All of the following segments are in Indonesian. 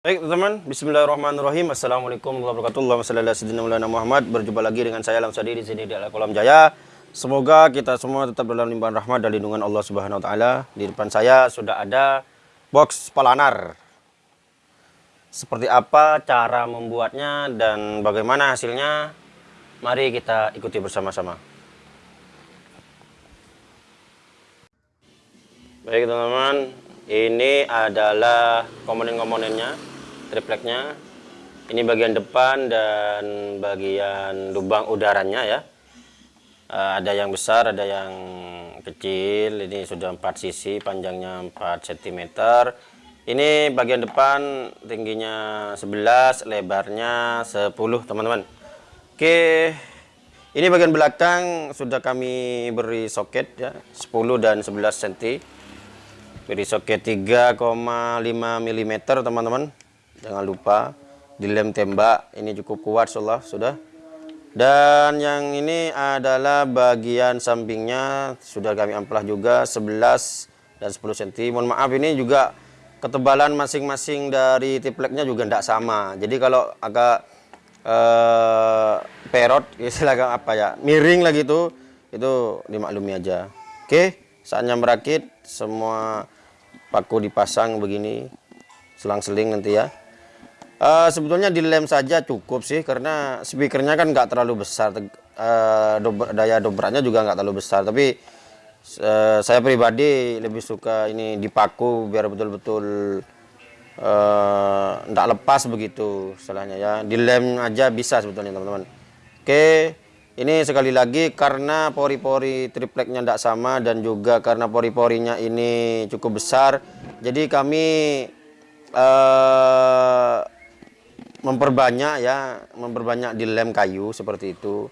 Baik teman-teman, Bismillahirrahmanirrahim. Assalamualaikum warahmatullahi wabarakatuh. Muhammad. Berjumpa lagi dengan saya Lamsadi di sini di Kolam Jaya. Semoga kita semua tetap dalam limpahan rahmat dan lindungan Allah Subhanahu Wa Taala. Di depan saya sudah ada box palanar. Seperti apa cara membuatnya dan bagaimana hasilnya? Mari kita ikuti bersama-sama. Baik teman-teman, ini adalah komponen-komponennya tripleknya. Ini bagian depan dan bagian lubang udaranya ya. Uh, ada yang besar ada yang kecil. Ini sudah 4 sisi panjangnya 4 cm ini bagian depan tingginya 11 lebarnya 10 teman-teman. Oke. Ini bagian belakang sudah kami beri soket ya 10 dan 11 cm beri soket 3,5 mm teman-teman jangan lupa dilem tembak. Ini cukup kuat insyaallah. Sudah. Dan yang ini adalah bagian sampingnya. Sudah kami amplas juga 11 dan 10 cm mohon maaf ini juga ketebalan masing-masing dari tripleknya juga tidak sama. Jadi kalau agak eh, perot istilahnya apa ya miring lagi itu itu dimaklumi aja. Oke saatnya merakit. Semua paku dipasang begini selang-seling nanti ya Uh, sebetulnya dilem saja cukup sih karena speakernya kan nggak terlalu besar. Uh, dober, daya dobraknya juga nggak terlalu besar. Tapi uh, saya pribadi lebih suka ini dipaku biar betul-betul nggak -betul, uh, lepas begitu istilahnya ya. Dilem aja bisa sebetulnya teman-teman. Oke ini sekali lagi karena pori-pori tripleknya tidak sama dan juga karena pori-porinya ini cukup besar. Jadi kami uh, memperbanyak ya memperbanyak di lem kayu seperti itu.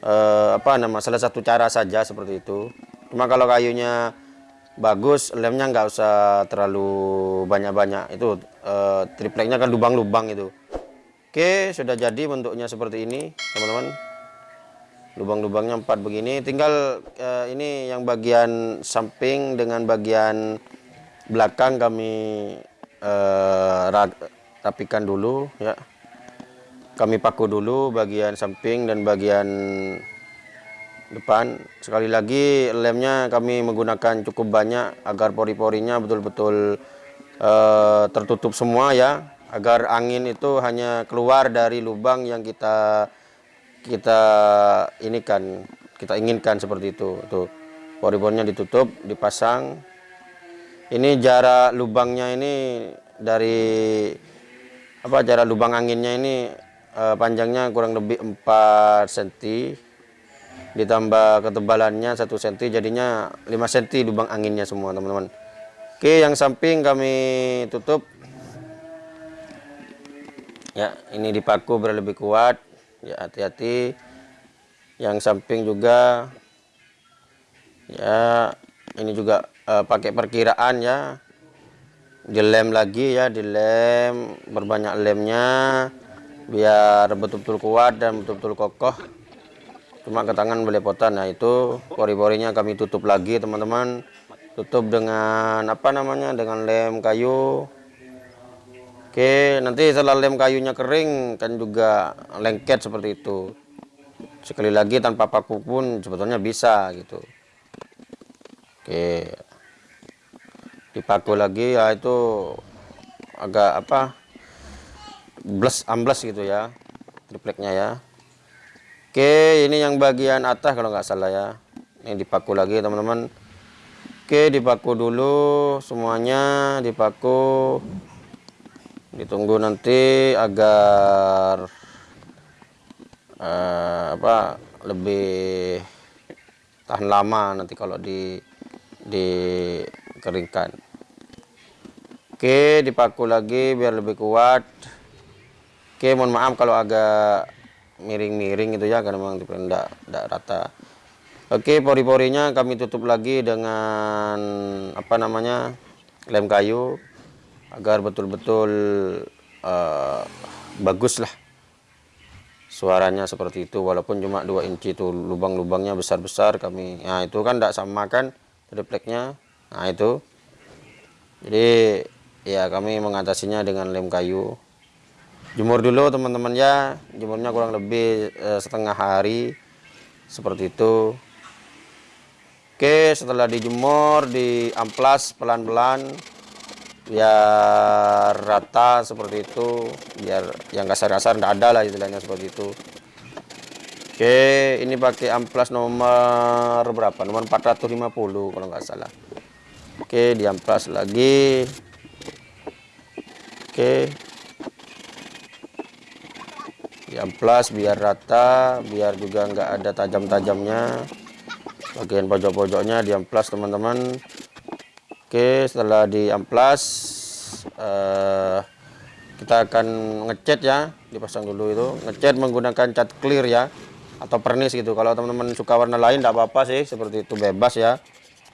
E, apa nama salah satu cara saja seperti itu. Cuma kalau kayunya bagus lemnya nggak usah terlalu banyak-banyak. Itu e, tripleknya kan lubang-lubang itu. Oke sudah jadi bentuknya seperti ini teman-teman. Lubang-lubangnya empat begini. Tinggal e, ini yang bagian samping dengan bagian belakang kami e, rapikan dulu ya. Kami paku dulu bagian samping dan bagian depan. Sekali lagi lemnya kami menggunakan cukup banyak agar pori-porinya betul-betul uh, tertutup semua ya. Agar angin itu hanya keluar dari lubang yang kita kita ini kan kita inginkan seperti itu. Tuh pori-porinya ditutup dipasang. Ini jarak lubangnya ini dari apa jarak lubang anginnya ini uh, panjangnya kurang lebih 4 cm ditambah ketebalannya 1 cm jadinya 5 cm lubang anginnya semua teman-teman. Oke yang samping kami tutup. Ya ini dipaku biar lebih kuat. Ya hati-hati. Yang samping juga ya ini juga uh, pakai perkiraan ya dilem lagi ya dilem berbanyak lemnya biar betul-betul kuat dan betul-betul kokoh. Cuma ke tangan belepotan. Nah itu pori-porinya kami tutup lagi teman-teman. Tutup dengan apa namanya? Dengan lem kayu. Oke nanti setelah lem kayunya kering kan juga lengket seperti itu. Sekali lagi tanpa paku pun sebetulnya bisa gitu. Oke dipaku lagi ya itu agak apa bless ambles gitu ya tripleknya ya. Oke ini yang bagian atas kalau nggak salah ya. Ini dipaku lagi teman-teman. Oke dipaku dulu semuanya dipaku ditunggu nanti agar uh, apa lebih tahan lama nanti kalau di dikeringkan Oke, dipaku lagi biar lebih kuat. Oke, mohon maaf kalau agak miring-miring itu ya karena memang tidak tidak rata. Oke, pori-porinya kami tutup lagi dengan apa namanya? lem kayu agar betul-betul uh, bagus lah suaranya seperti itu walaupun cuma 2 inci itu lubang-lubangnya besar-besar kami nah itu kan tidak sama kan tripleknya nah itu jadi ya kami mengatasinya dengan lem kayu. Jemur dulu teman-teman ya. Jemurnya kurang lebih eh, setengah hari. Seperti itu. Oke setelah dijemur di amplas pelan-pelan biar rata seperti itu. Biar yang kasar-kasar tidak ada lah istilahnya seperti itu. Oke ini pakai amplas nomor berapa? Nomor 450 kalau nggak salah. Oke di amplas lagi oke. Diamplas biar rata biar juga nggak ada tajam-tajamnya. Bagian pojok-pojoknya diamplas teman-teman. Oke setelah diamplas uh, kita akan ngecat ya. Dipasang dulu itu. Ngecat menggunakan cat clear ya. Atau pernis gitu. Kalau teman-teman suka warna lain tidak apa-apa sih. Seperti itu bebas ya.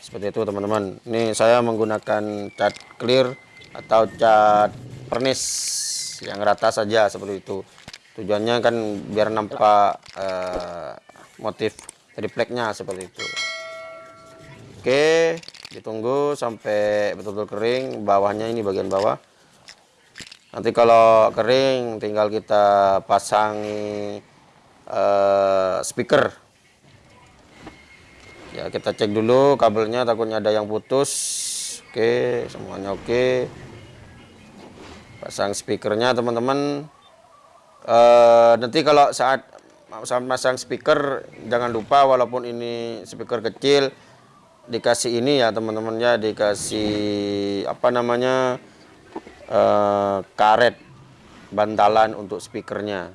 Seperti itu teman-teman. Ini saya menggunakan cat clear atau cat pernis. Yang rata saja seperti itu. Tujuannya kan biar nampak uh, motif tripleknya seperti itu. Oke ditunggu sampai betul-betul kering. Bawahnya ini bagian bawah. Nanti kalau kering tinggal kita pasangi uh, speaker. Ya kita cek dulu kabelnya takutnya ada yang putus. Oke semuanya oke pasang speakernya teman-teman. Uh, nanti kalau saat saat masang speaker jangan lupa walaupun ini speaker kecil dikasih ini ya teman-teman ya. Dikasih apa namanya uh, karet bantalan untuk speakernya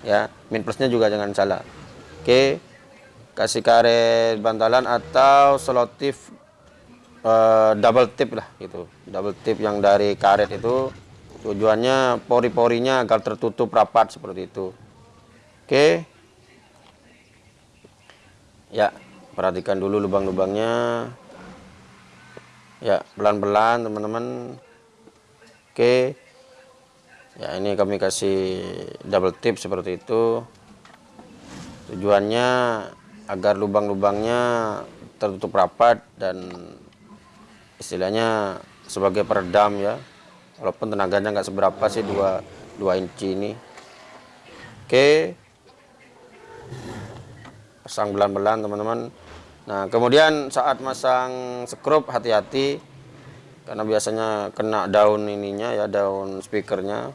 ya. Min plusnya juga jangan salah. Oke. Kasih karet bantalan atau selotip uh, double tip lah gitu. Double tip yang dari karet itu tujuannya pori-porinya agar tertutup rapat seperti itu. Oke. Ya perhatikan dulu lubang-lubangnya. Ya pelan-pelan teman-teman. Oke. Ya ini kami kasih double tip seperti itu. Tujuannya agar lubang-lubangnya tertutup rapat dan istilahnya sebagai peredam ya walaupun tenaganya nggak seberapa sih dua dua inci ini. Oke. Pasang belan-belan teman-teman. Nah kemudian saat masang skrup hati-hati. Karena biasanya kena daun ininya ya daun speakernya.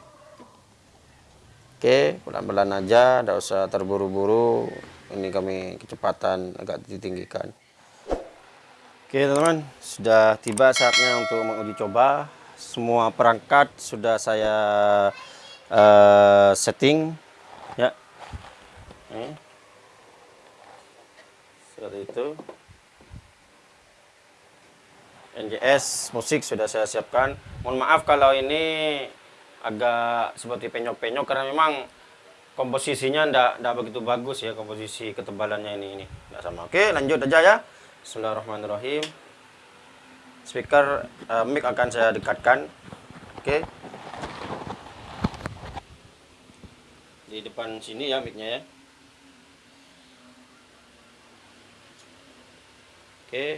Oke pelan-pelan aja tidak usah terburu-buru. Ini kami kecepatan agak ditinggikan. Oke teman-teman. Sudah tiba saatnya untuk menguji coba semua perangkat sudah saya uh, setting ya. Ini. seperti itu. NJS musik sudah saya siapkan. Mohon maaf kalau ini agak seperti penyok-penyok karena memang komposisinya ndak ndak begitu bagus ya komposisi ketebalannya ini ini. Ndak sama. Oke lanjut aja ya. Bismillahirrahmanirrahim speaker uh, mic akan saya dekatkan oke okay. di depan sini ya micnya ya oke okay.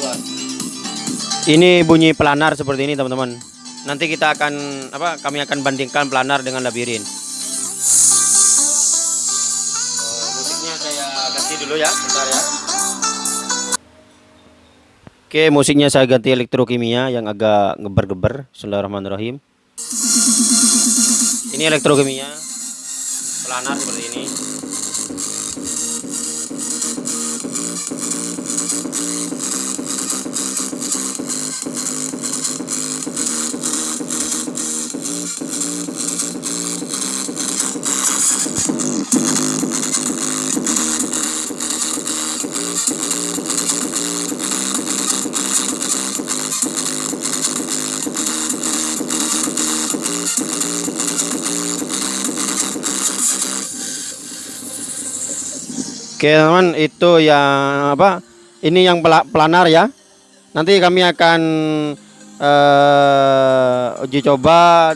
luar ini bunyi pelanar seperti ini teman-teman. Nanti kita akan apa kami akan bandingkan pelanar dengan labirin. Musiknya saya ganti dulu ya bentar ya. Oke musiknya saya ganti elektrokimia yang agak ngeber-geber Bismillahirrahmanirrahim. Ini elektrokimia pelanar seperti ini Oke teman itu yang apa ini yang pelanar ya nanti kami akan eh, uji coba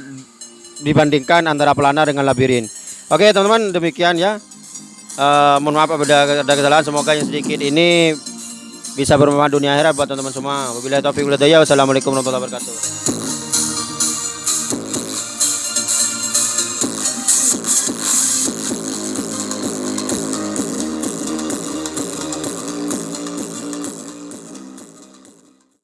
dibandingkan antara pelana dengan labirin. Oke teman-teman demikian ya. Eh, mohon maaf ada ada kesalahan. Semoga yang sedikit ini bisa bermanfaat dunia akhirat buat teman-teman semua. Wabillahi taufiq. Wassalamualaikum warahmatullahi wabarakatuh.